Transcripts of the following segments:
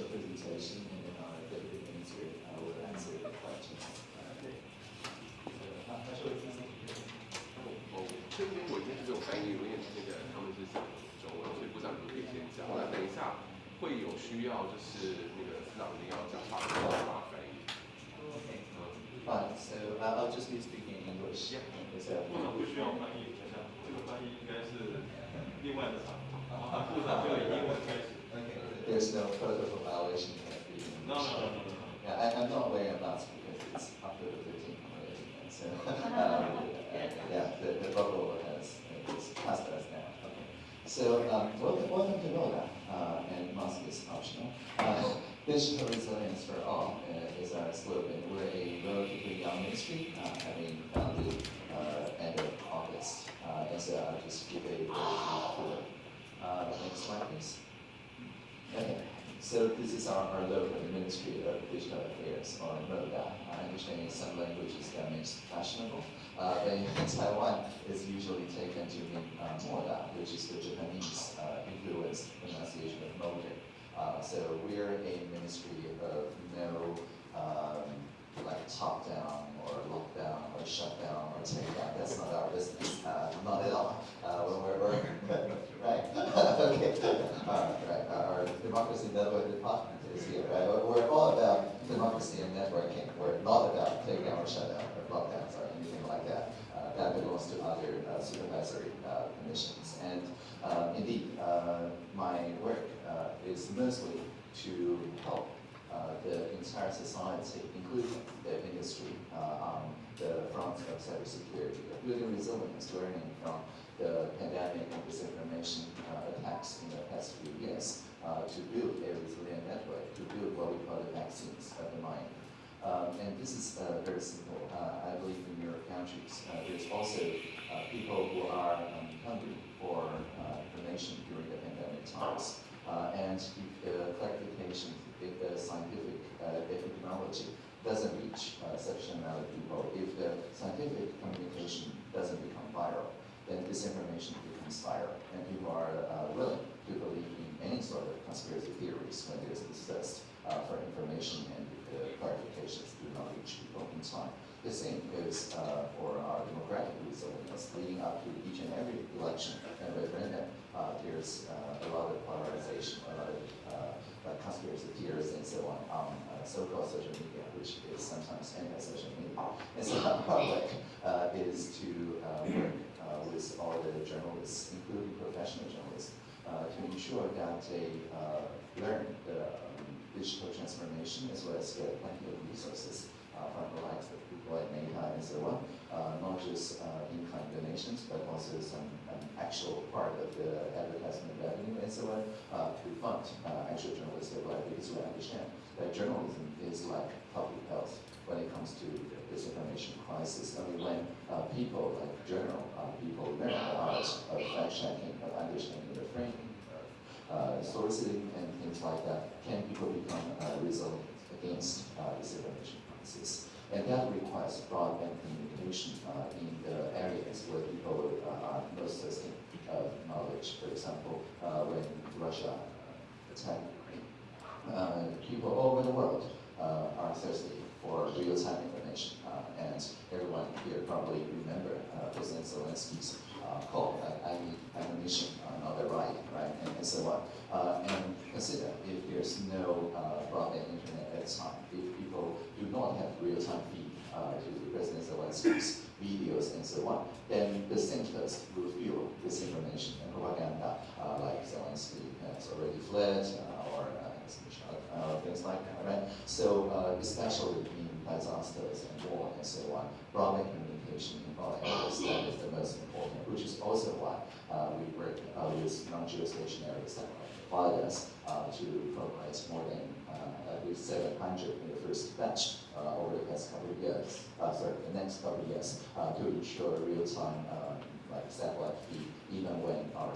社会理财信啊，我的案子也啊，对。这边我应该是有翻译，因为那个他们是讲中文，所以部长可以先讲。那等一下会有需要，就是那个司长要讲法文翻译。Okay. Fine. So I'll just be speaking English. 部长不需要翻译，这个翻译应该是另外的场，部长就以英。There's no protocol violation here. in English. No, no, no, no, no. Yeah, I, I'm not wearing a mask because it's after the 13th already. and So, um, yeah, the, the bubble has is past us now. Okay. So, um, welcome, to NOLA, uh, and mask is optional. Uh, Digital resilience for all uh, is our slogan. We're a relatively young ministry, uh, having founded uh, end of August. Uh, and so I'll just give a brief tour. Uh, next slide, please. Okay, so this is our, our the Ministry of Digital Affairs, or MODA. I understand in some languages that means fashionable, uh, in Taiwan, it's usually taken to mean uh, Moda, which is the Japanese uh, influenced pronunciation of mode. Uh, so we're a ministry of no um, like top down or lockdown or shut down or take down. That's not our business. Uh, not at all. Uh, when we're, we're right. okay. Uh, right. Our democracy network department is here. Right. We're- all about democracy and networking. We're not about takedown or shutdown or lockdowns or anything like that. Uh, that belongs to other uh, supervisory uh, commissions. And um, indeed, uh, my work uh, is mostly to help the entire society, including the industry, uh, on the front of cybersecurity, building resilience, learning from the pandemic and disinformation uh, attacks in the past few years, uh, to build a resilient network, to build what we call the vaccines of the mind. Um, and this is uh, very simple. Uh, I believe in your countries, uh, there's also uh, people who are um, hungry for uh, information during the pandemic times. Uh, and if the clarification, if the scientific uh, epidemiology doesn't reach uh, sufficient amount of people, if the scientific communication doesn't become viral, then disinformation becomes viral, and people are uh, willing to believe in any sort of conspiracy theories when there's discussed uh, for information and if the clarifications do not reach people in time. The goes uh, for our democratic resilience leading up to each and every election and referendum. Uh, there's uh, a lot of polarization, a lot of uh, conspiracy theories and so on on uh, so-called social media, which is sometimes anti-social media. And so our uh, is to uh, work uh, with all the journalists, including professional journalists, uh, to ensure that they uh, learn the um, digital transformation as well as get plenty of resources uh, from the likes of people like Meta and so on, uh, not just uh, in-kind donations, but also some um, actual part of the advertisement revenue and so on uh, to fund actual journalistic work because we understand that journalism is like public health when it comes to the disinformation crisis. I mean, when uh, people like journal, uh, people learn the art of fact-checking, of understanding the framing, of uh, sourcing and things like that, can people become resilient against uh, disinformation crisis? And that requires broadband communication uh, in the areas where people uh, are most thirsty of knowledge. For example, uh, when Russia attacked Ukraine, people all over the world are thirsty for real-time information. Uh, and everyone here probably remember uh, President Zelensky's uh, call, uh, I need ammunition, uh, not a ride, right, and, and so on. And consider if there's no broadband internet at the time, if people do not have real-time feed uh, to President Zelensky's videos and so on, then the centers will fuel disinformation and propaganda, uh, like Zelensky has already fled, uh, or uh, uh, things like that, right? So, uh, especially in disasters and war and so on, broadband communication in that is the most important, which is also why uh, we work with non-geostationary satellite providers uh, to provide more than at least 700 in the first batch uh, over the past couple of years, uh, sorry, the next couple of years, uh, to ensure real-time uh, like satellite feed, even when our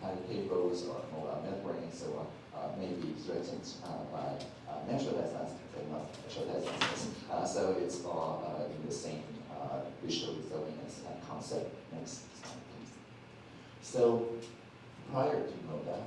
pilot cables or mobile network and so on uh, may be threatened uh, by natural disasters and natural disasters. So it's all in the same digital resilience concept. Next slide, please. So prior to MODA,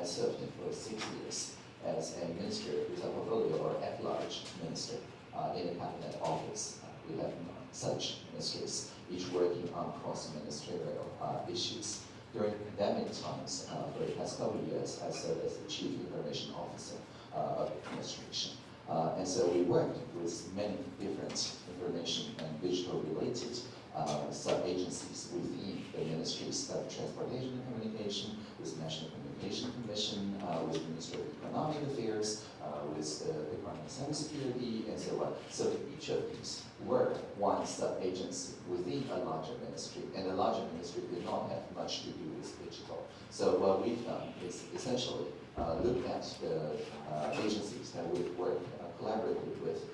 I served for six years as a minister with a portfolio or at-large minister uh, in the cabinet office. Uh, we have such ministers, each working on cross-ministerial uh, issues. During pandemic times, uh, for the past couple of years, I served as the chief information officer uh, of the administration. Uh, and so we worked with many different information and digital related uh, sub-agencies within the ministries of transportation and communication, with National Communication Commission, uh, with the Ministry of Economic Affairs, uh, with the Department of Cybersecurity, and so on. So each of these were one sub-agency within a larger ministry, and the larger ministry did not have much to do with digital. So what we've done is essentially uh, look at the uh, agencies that we've worked uh, collaborated with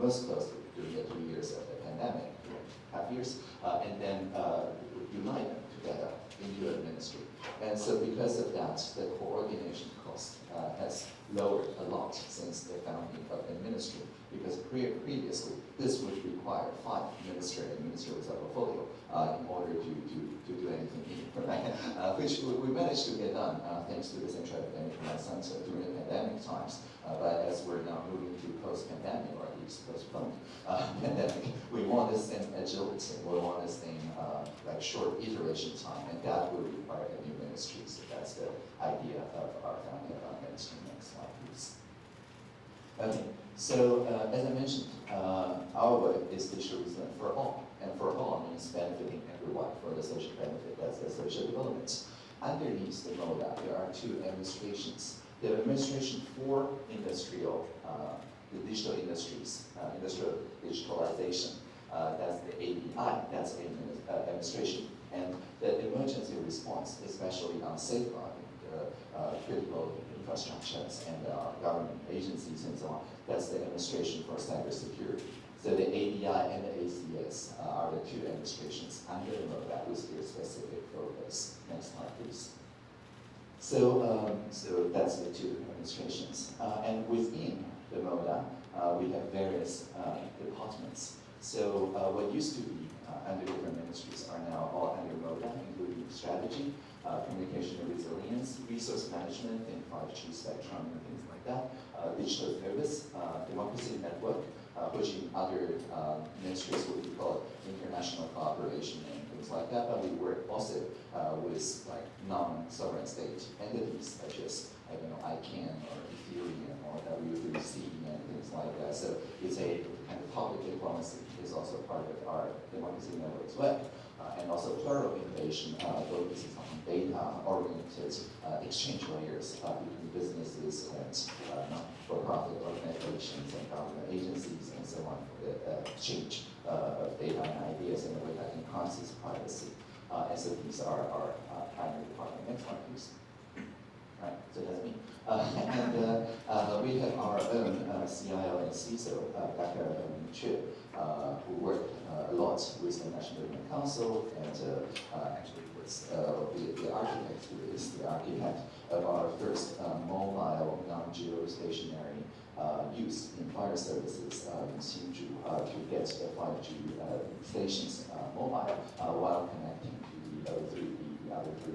most closely during the two years of the pandemic, half years, and then unite them together into a ministry. And so because of that, the coordination cost uh, has lowered a lot since the founding of the ministry. Because pre previously, this would require five minister and minister with a portfolio uh, in order to, to, to do anything? Uh, which we, managed to get done uh, thanks to the Central Epidemic Center during pandemic times. Uh, but as we're now moving to post-pandemic, or least postponed uh, pandemic, we want the same agility. We want the same uh, like short iteration time, and that will require a new ministry. So that's the idea of our founding of our ministry. Next slide, please. Okay, so uh, as I mentioned, uh, our work is resilience for all, and for all means benefiting everyone for the social benefit, that's the social development. Underneath the MODA, there are two administrations. The administration for industrial, uh, the digital industries, uh, industrial digitalization, uh, that's the ADI, that's uh, administration. And the emergency response, especially on safeguarding the uh, critical infrastructures and uh, government agencies and so on. That's the administration for cybersecurity. So the ADI and the ACS are the two administrations under the MODA with their specific focus. Next slide, please. So, um, so that's the two administrations. Uh, and within the MODA, uh, we have various uh, departments. So uh, what used to be uh, under different ministries are now all under MODA, including strategy, uh, communication and resilience, resource management, and 5G spectrum, and things like that, uh, digital service, democracy network, which in other ministries would be called international cooperation and things like that, but we work also with like non-sovereign state entities such as, I don't know, ICANN or Ethereum or W3C and things like that. So it's a kind of public diplomacy is also part of our democracy network as well. Uh, and also plural innovation uh, focuses on data-oriented uh, exchange layers uh, between businesses and uh, not-for-profit organizations and government agencies and so on for the uh, exchange of data and ideas in a way that enhances privacy. And so these are our primary department. Next. So that's me. Uh, and uh, uh, we have our own CIO and CISO, Dr. Um, Chu, who work uh, a lot with the National Development Council and actually was the, the architect who is the architect of our first mobile non-geostationary uh, use in fire services uh, in uh, to get the 5G uh, stations mobile while connecting to the other three, the other three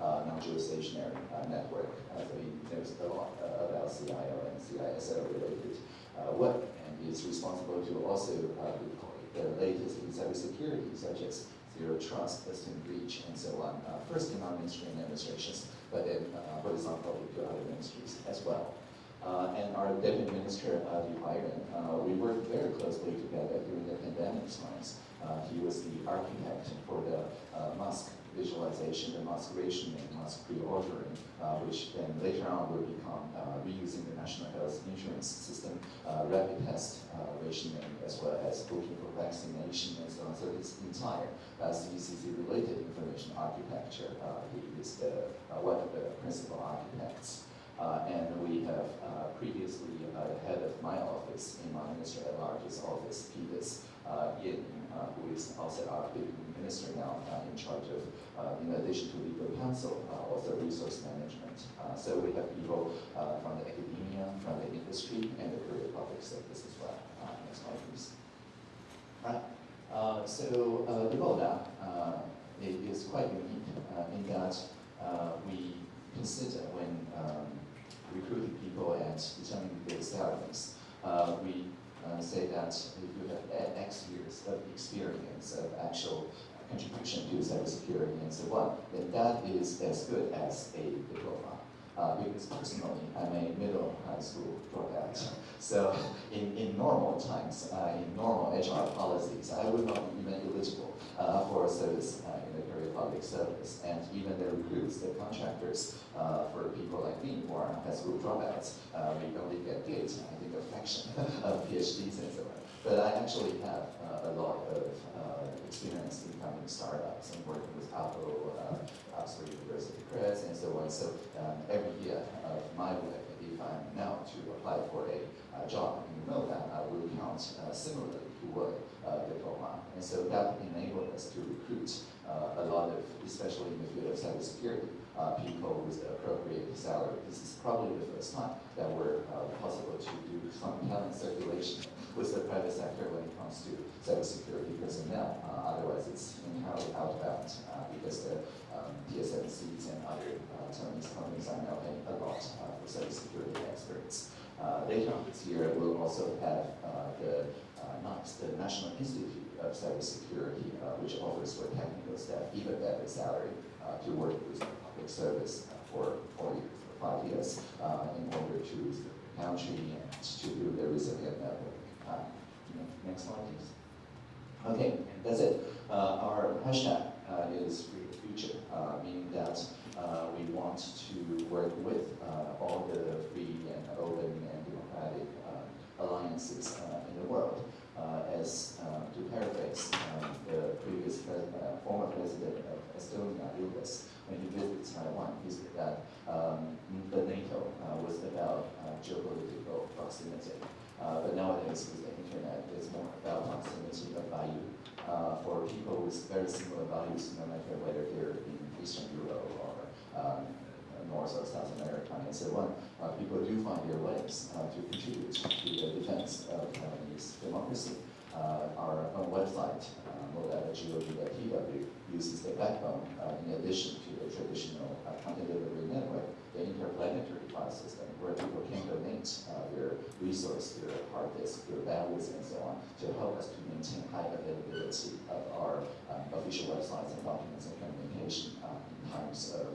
uh, non-geostationary uh, network. Uh, so he knows a lot uh, about CIO and CISO related uh, work, and he is responsible to also uh, the latest in cybersecurity, such as zero trust, system breach, and so on. First in our mainstream administrations, but then horizontally to other ministries as well. Uh, and our deputy minister, uh, Liu Hairen, uh, we worked very closely together during the pandemic times. Uh, he was the architect for the mask visualization, the mask rationing, mask pre-ordering, uh, which then later on will become uh, reusing the national health insurance system, uh, rapid test uh, rationing, as well as booking for vaccination and so on. So this entire uh, CECC-related information architecture, uh, he is the, uh, one of the principal architects. Uh, and we have uh, previously uh, head of my office in my minister at large's office, Peters uh, Yin, uh, who is also our deputy minister now uh, in charge of, uh, in addition to counsel, uh, also resource management. Uh, so we have people uh, from the academia, from the industry, and the career public sectors as well. Next slide, please. Right. So uh, it is quite unique in that we consider when um, recruiting people and determining their salaries. We uh, say that if you have X years of experience of actual contribution to cybersecurity and so on, then that is as good as a diploma. Uh, because personally, I'm a middle high school dropout. So in, in normal times, uh, in normal HR policies, I would not be even eligible uh, for service uh, in the career public service. And even the recruits, the contractors, uh, for people like me who are high school dropouts, uh, we only get good, I think a fraction of PhDs and so on. But I actually have uh, a lot of uh, experience in founding startups and working with Apple, uh, Oxford University Press, and so on. So um, every year of my work, if I'm now to apply for a job, you know that I will count uh, similarly to what uh, diploma. And so that enabled us to recruit uh, a lot of, especially in the field of cybersecurity, uh, people with appropriate salary. This is probably the first time that we're uh, possible to do some talent circulation with the private sector when it comes to cybersecurity personnel. Uh, otherwise, it's entirely outbound uh, because the um, and other uh, Chinese companies are now paying a lot uh, for cybersecurity experts. Uh, later on this year, we'll also have uh, the uh, NICE, the National Institute of Cybersecurity, which offers for technical staff even better salary to work with the service for four years, five years, uh, in order to the country and to build a resilient network. Uh, next slide, please. Okay, that's it. Uh, our hashtag uh, is Free the Future, uh, meaning that uh, we want to work with all the free and open and democratic alliances in the world. As to paraphrase the previous pres- uh, former president of Estonia, Ilves, when he visited Taiwan, he said that um, the NATO uh, was about uh, geopolitical proximity. Uh, but nowadays, with the internet, it's more about proximity of value. Uh, for people with very similar values, no matter whether they're in Eastern Europe or um, North or South America and so on, uh, people do find their ways uh, to contribute to the defense of Taiwanese our own website, uh, modata.gov.tw, uses the backbone uh, in addition to the traditional uh, content delivery network, the interplanetary file system, where people can donate uh, their resource, their hard disk, their bandwidth, and so on, to help us to maintain high availability of our um, official websites and documents and communication in times of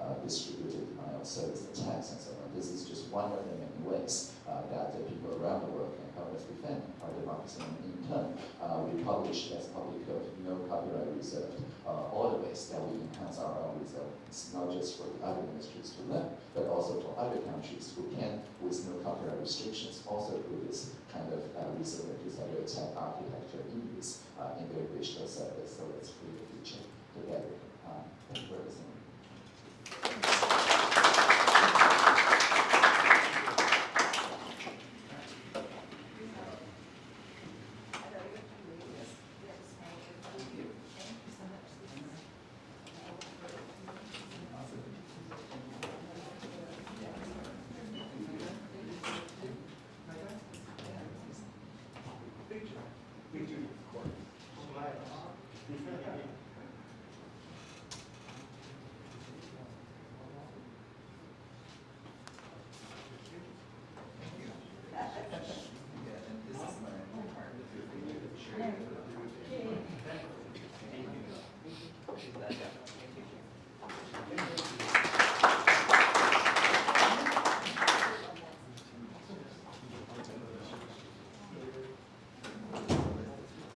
uh, distributed service attacks and so on. This is just one of the many ways uh, that the people around the world can help us defend our democracy. And in turn, uh, we publish as public code, no copyright reserved, uh, all the ways that we enhance our own resilience, not just for the other ministries to learn, but also for other countries who can, with no copyright restrictions, also do this kind of uh, to cyber attack architecture in use uh, in their digital service. So let's free the future together. Uh, thank you for listening.